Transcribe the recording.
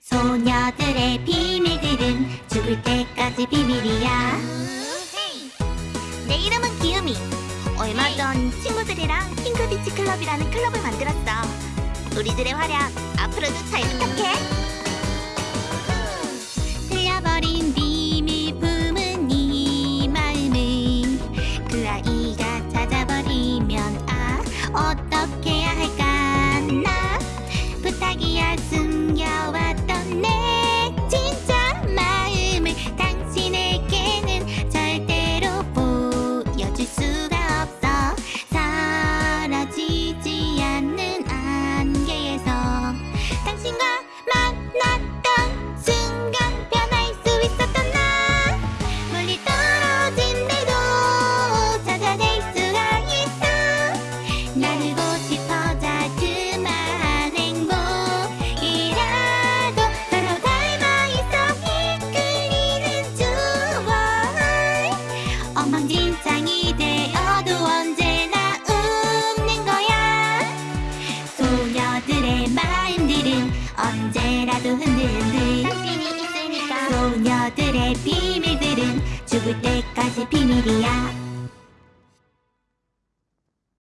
소녀들의 비밀들은 죽을 때까지 비밀이야. 내 이름은 기음이 얼마 전 친구들이랑 핑크비치 클럽이라는 클럽을 만들었어. 우리들의 활약 앞으로도 잘 부탁해. 틀려버린 비밀 품은 이 마음을 그 아이가 찾아버리면 아 어떻 엉망진창이 되어도 언제나 웃는 거야. 소녀들의 마음들은 언제라도 흔들흔들 소녀들의 비밀들은 죽을 때까지 비밀이야